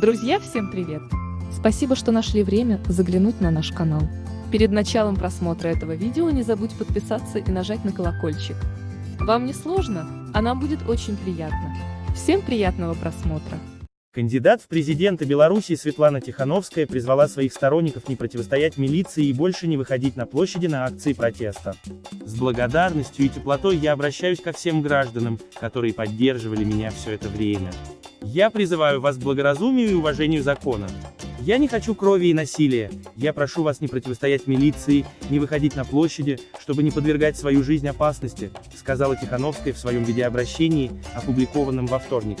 Друзья, всем привет! Спасибо, что нашли время заглянуть на наш канал. Перед началом просмотра этого видео не забудь подписаться и нажать на колокольчик. Вам не сложно, а нам будет очень приятно. Всем приятного просмотра! Кандидат в президенты Беларуси Светлана Тихановская призвала своих сторонников не противостоять милиции и больше не выходить на площади на акции протеста. С благодарностью и теплотой я обращаюсь ко всем гражданам, которые поддерживали меня все это время. Я призываю вас к благоразумию и уважению закона. Я не хочу крови и насилия, я прошу вас не противостоять милиции, не выходить на площади, чтобы не подвергать свою жизнь опасности, сказала Тихановская в своем видеообращении, опубликованном во вторник.